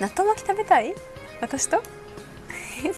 納豆巻き食べたい？私と？